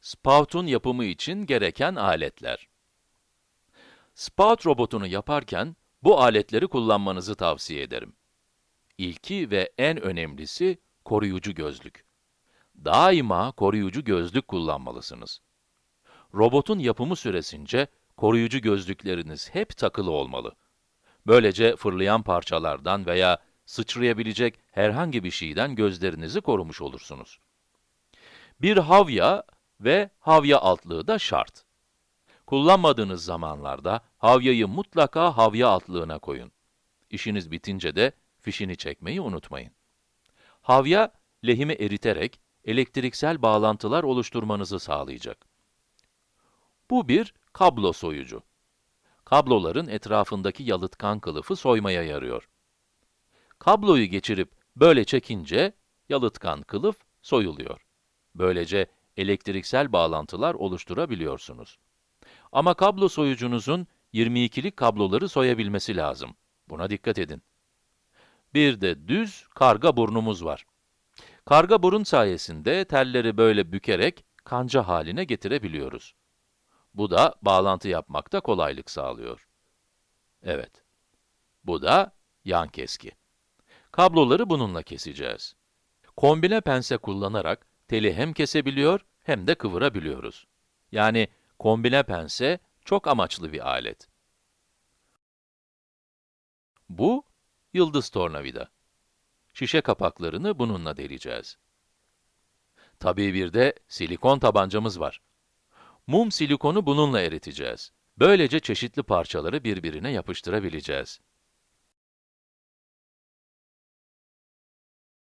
Spout'un yapımı için gereken aletler. Spout robotunu yaparken bu aletleri kullanmanızı tavsiye ederim. İlki ve en önemlisi koruyucu gözlük. Daima koruyucu gözlük kullanmalısınız. Robotun yapımı süresince koruyucu gözlükleriniz hep takılı olmalı. Böylece fırlayan parçalardan veya sıçrayabilecek herhangi bir şeyden gözlerinizi korumuş olursunuz. Bir havya ve havya altlığı da şart. Kullanmadığınız zamanlarda havyayı mutlaka havya altlığına koyun. İşiniz bitince de fişini çekmeyi unutmayın. Havya, lehimi eriterek elektriksel bağlantılar oluşturmanızı sağlayacak. Bu bir kablo soyucu. Kabloların etrafındaki yalıtkan kılıfı soymaya yarıyor. Kabloyu geçirip böyle çekince yalıtkan kılıf soyuluyor. Böylece elektriksel bağlantılar oluşturabiliyorsunuz. Ama kablo soyucunuzun 22'lik kabloları soyabilmesi lazım. Buna dikkat edin. Bir de düz karga burnumuz var. Karga burun sayesinde telleri böyle bükerek kanca haline getirebiliyoruz. Bu da bağlantı yapmakta kolaylık sağlıyor. Evet. Bu da yan keski. Kabloları bununla keseceğiz. Kombine pense kullanarak teli hem kesebiliyor hem de kıvırabiliyoruz. Yani kombine pense çok amaçlı bir alet. Bu, yıldız tornavida. Şişe kapaklarını bununla deleceğiz. Tabii bir de silikon tabancamız var. Mum silikonu bununla eriteceğiz. Böylece çeşitli parçaları birbirine yapıştırabileceğiz.